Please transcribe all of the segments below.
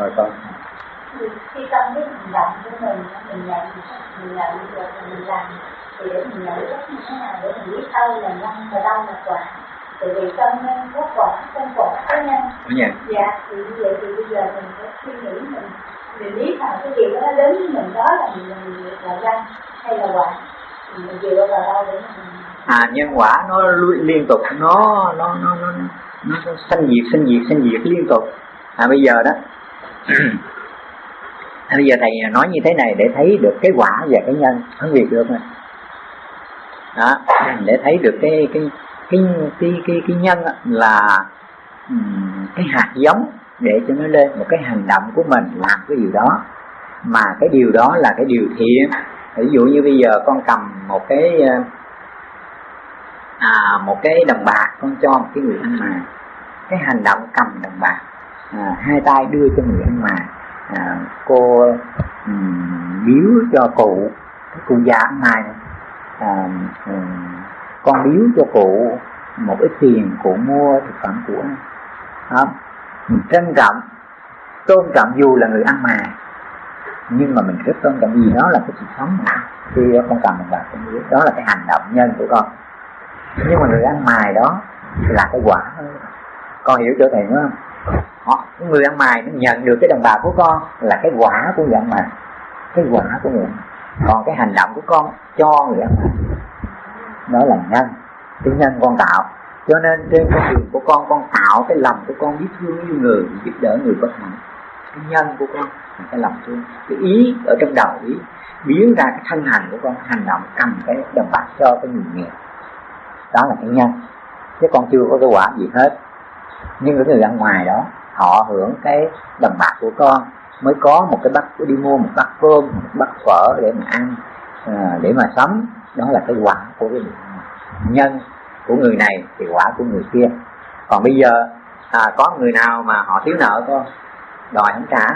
rồi con. Khi trong cái hành động của mình mình nhận mình nhận được mình làm. Thì để mình nhận thức như thế nào để mình biết đâu là nhân và đâu là quả. Tại vì trong nhân có quả trong quả có nhân. Dạ dạ thì như vậy thì bây giờ mình phải suy nghĩ mình mình biết rằng cái điều đó nó đến với mình đó là mình mình là nhân hay là quả. Mình dựa vào đâu để mình à nhân quả nó liên tục nó nó nó nó nó, nó sanh diệt sanh diệt sanh diệt liên tục. À bây giờ đó bây giờ thầy nói như thế này để thấy được cái quả và cái nhân phân biệt được nè. Đó để thấy được cái cái cái cái cái, cái nhân là cái hạt giống để cho nó lên một cái hành động của mình làm cái điều đó. Mà cái điều đó là cái điều thiện. Ví dụ như bây giờ con cầm một cái ờ, à, một cái đồng bạc con cho một cái người ăn mày cái hành động cầm đồng bạc à, hai tay đưa cho người ăn mày à, cô um, biếu cho cụ cụ già ăn mày à, um, con biếu cho cụ một ít tiền cụ mua thực phẩm của đó. mình trân trọng tôn trọng dù là người ăn mày nhưng mà mình rất tôn trọng vì đó là cái sự sống mà. Khi con cầm mình vào con biếu đó là cái hành động nhân của con. Nhưng mà người ăn mài đó là cái quả con hiểu chỗ thầy nữa không? Họ, người ăn mài nó nhận được cái đồng bạc của con là cái quả của người ăn mài cái quả của người ăn còn cái hành động của con cho người ăn mài đó là nhân, cái nhân con tạo. Cho nên trên con đường của con con tạo cái lòng của con biết thương yêu người, giúp đỡ người bất hạnh cái nhân của con là cái lòng thương. Cái ý ở trong đầu ý, biến ra cái thân hành của con, hành động cầm cái đồng bạc cho cái người nghèo. Đó là cái nhân. Chứ con chưa có cái quả gì hết. Nhưng cái người ăn ngoài đó họ hưởng cái đồng bạc của con mới có một cái bát đi mua một bát cơm một bát phở để mà ăn à, để mà sống. Đó là cái quả của cái người nhân của người này thì quả của người kia. Còn bây giờ à, có người nào mà họ thiếu nợ con đòi không trả.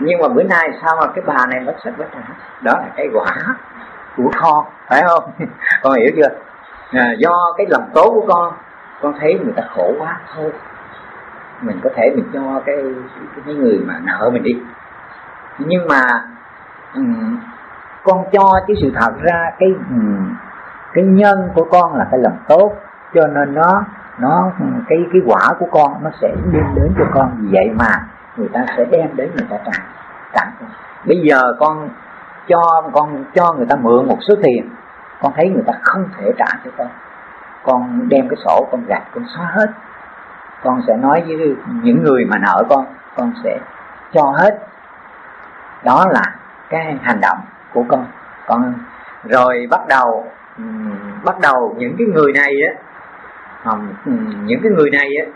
Nhưng mà bữa nay sao mà cái bà này bất sách bất trả đó là cái quả của con phải không? Con hiểu chưa? À, do cái lòng tốt của con con thấy người ta khổ quá thôi mình có thể mình cho cái cái, người mà nợ mình đi. Nhưng mà um, con cho cái sự thật ra cái um, cái nhân của con là cái lòng tốt cho nên nó nó ừ, cái cái quả của con nó sẽ đem đến cho con. Vì vậy mà người ta sẽ đem đến người ta trả tặng bây giờ con cho con cho người ta mượn một số tiền con thấy người ta không thể trả cho con. Con đem cái sổ con gạch con xóa hết con sẽ nói với những người mà nợ con con sẽ cho hết. Đó là cái hành động của con. Con rồi bắt đầu bắt đầu những cái người này á những cái người này á,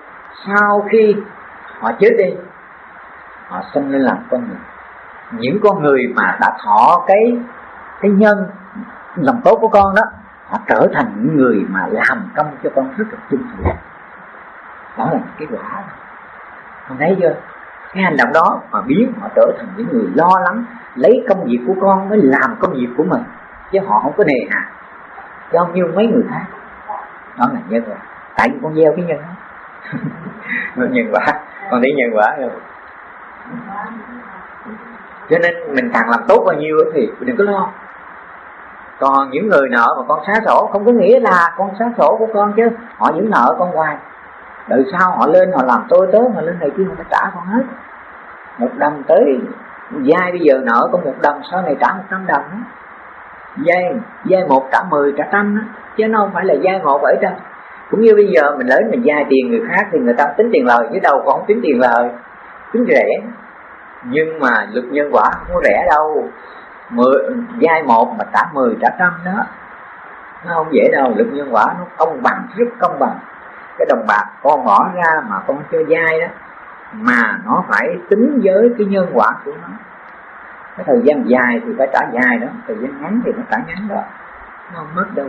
sau khi họ chết đi, họ sinh lên làm con người. Những con người mà đã thọ cái cái nhân lòng tốt của con đó, họ trở thành những người mà làm công cho con rất là trung thành đó là cái quả con thấy chưa? Cái hành động đó mà biến họ trở thành những người lo lắng, lấy công việc của con mới làm công việc của mình. Chứ họ không có nề hà. Cho như mấy người khác. Đó là nhân quả. Tại vì con gieo cái nhân đó. Nhân quả. Con thấy nhân quả rồi. Cho nên mình càng làm tốt bao nhiêu thì đừng có lo. Còn những người nợ mà con xá sổ, không có nghĩa là con xá sổ của con chứ. Họ vẫn nợ con hoài đợi sau họ lên họ làm tôi tới họ lên này kia họ phải trả con hết. Một đồng tới dai bây giờ nợ có một đồng sau này trả một trăm đồng đó. dai dai một trả mười, trả trăm đó. chứ nó không phải là dai một, bảy trăm. Cũng như bây giờ mình lấy mình dai tiền người khác thì người ta tính tiền lời, chứ đâu còn không tính tiền lời. Tính rẻ. Nhưng mà luật nhân quả không có rẻ đâu. Mười dai một mà trả mười, trả trăm đó. Nó không dễ đâu, luật nhân quả nó công bằng, rất công bằng cái đồng bạc con bỏ ra mà con chưa dai đó, mà nó phải tính với cái nhân quả của nó. Cái thời gian dài thì phải trả dài đó, thời gian ngắn thì nó trả ngắn đó. Nó không mất đâu.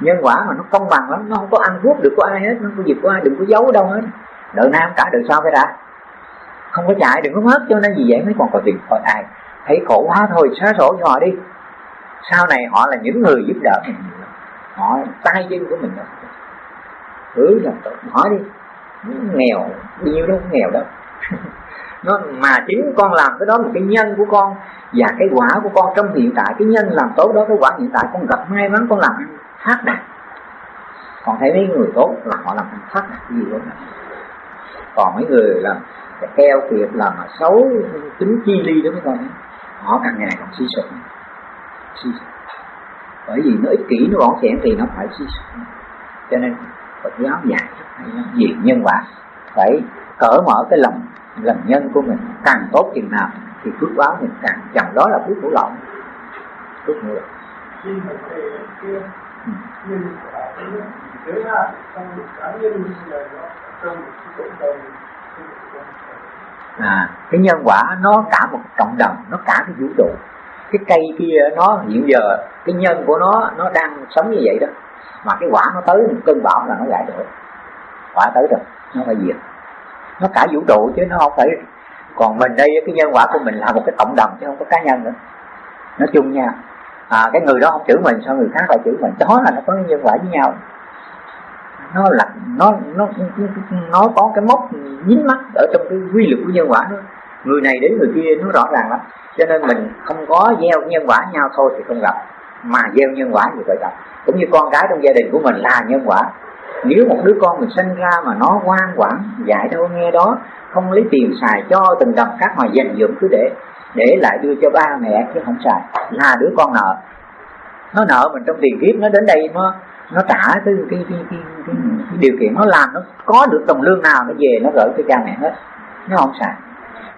Nhân quả mà nó công bằng lắm, nó không có ăn cướp được của ai hết, nó không có việc của ai, đừng có giấu đâu hết. Đợi nam trả đợi sau phải đã không có chạy, đừng có mất, cho nên vì vậy mới còn có tiền thôi ai. Thấy khổ quá thôi, xóa sổ cho họ đi. Sau này họ là những người giúp đỡ mình họ tay chân của mình đó cứ là tốt hỏi đi. Nghèo bao nhiêu đâu nghèo đâu. Nó, mà chính con làm cái đó là cái nhân của con và cái quả của con trong hiện tại, cái nhân làm tốt đó, cái quả hiện tại con gặp may mắn, con làm phát đạt. Còn thấy mấy người tốt là họ làm phát đạt gì đó còn mấy người làm keo kiệt, làm mà xấu, tính chi ly đó mấy con họ càng ngày càng suy sụp. Suy sụp. Bởi vì nó ích kỷ, nó bỏng xẻn thì nó phải suy sụp. Cho nên Phật giáo dạy gì? Nhân quả. Phải cởi mở cái lòng lòng nhân của mình càng tốt chừng nào thì phước báo mình càng chồng đó là phước của lậu phước của lậu à cái nhân quả nó cả một cộng đồng nó cả cái vũ trụ. Cái cây kia nó hiện giờ cái nhân của nó nó đang sống như vậy đó mà cái quả nó tới một cơn bão là nó gãy đổ quả tới rồi nó phải diệt. Nó cả vũ trụ chứ nó không phải còn mình đây cái nhân quả của mình là một cái cộng đồng chứ không có cá nhân nữa. Nó chung nha à, cái người đó không chửi mình sao người khác lại chửi mình? Đó là nó có nhân quả với nhau. Nó là nó nó nó có cái mốc nhín mắt ở trong cái quy luật của nhân quả đó. Người này đến người kia nó rõ ràng lắm. Cho nên mình không có gieo nhân quả nhau thôi thì không gặp mà gieo nhân quả gì vậy gặp cũng như con cái trong gia đình của mình là nhân quả. Nếu một đứa con mình sinh ra mà nó ngoan quản dạy đâu nghe đó không lấy tiền xài cho từng đồng khác mà dành dụm cứ để để lại đưa cho ba mẹ chứ không xài là đứa con nợ. Nó nợ mình trong tiền kiếp nó đến đây nó nó trả cái cái, cái, cái, cái, cái, cái điều kiện nó làm nó có được đồng lương nào nó về nó gửi cho cha mẹ hết. Nó không xài.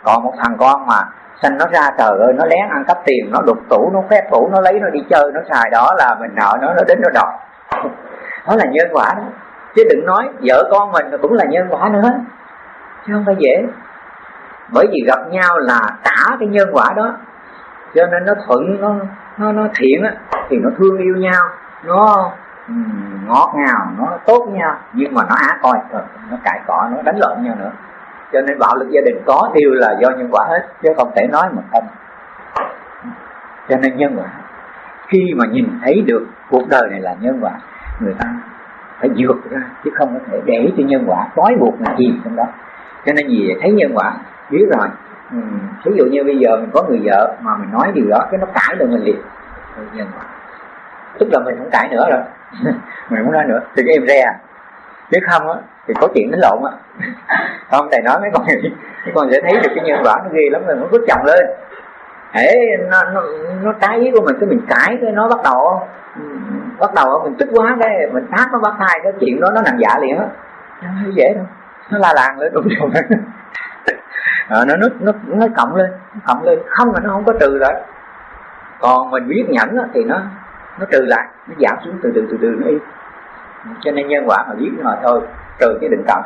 Còn một thằng con mà sanh nó ra trời ơi, nó lén ăn cắp tiền, nó đục tủ, nó khoét tủ nó lấy, nó đi chơi, nó xài đó là mình nợ nó nó đến nó đòi. Đó là nhân quả đó. Chứ đừng nói vợ con mình cũng là nhân quả nữa. Chứ không phải dễ. Bởi vì gặp nhau là trả cái nhân quả đó. Cho nên nó thuận, nó nó nó thiện á, thì nó thương yêu nhau. Nó ừ, ngọt ngào, nó tốt nhau. Nhưng mà nó á coi, nó cãi cọ, nó đánh lộn nhau nữa cho nên bạo lực gia đình có đều là do nhân quả hết chứ không thể nói mà không. Cho nên nhân quả khi mà nhìn thấy được cuộc đời này là nhân quả người ta phải vượt ra chứ không có thể để cho nhân quả trói buộc là gì trong đó. Cho nên gì thấy nhân quả biết rồi ừ, ví dụ như bây giờ mình có người vợ mà mình nói điều đó cái nó cãi được mình liền. Nhân quả. Tức là mình không cãi nữa rồi. Mình không nói nữa. Thì cái em re à chứ không á thì có chuyện đánh lộn á. Không thầy nói mấy con mấy con sẽ thấy được cái nhân quả nó ghê lắm rồi nó vứt chồng lên. Hễ nó, nó, nó trái ý của mình cái mình cãi cái nó bắt đầu bắt đầu mình tức quá cái mình phát nó bắt thai cái chuyện đó nó nằm dạ liền á. Không dễ đâu nó la làng lên đúng rồi à, nó nó nó nó cộng lên nó cộng lên. Không là nó không có trừ rồi còn mình biết nhẫn á, thì nó nó trừ lại nó giảm xuống từ từ từ từ nó im cho nên nhân quả mà biết rồi thôi trừ cái định cộng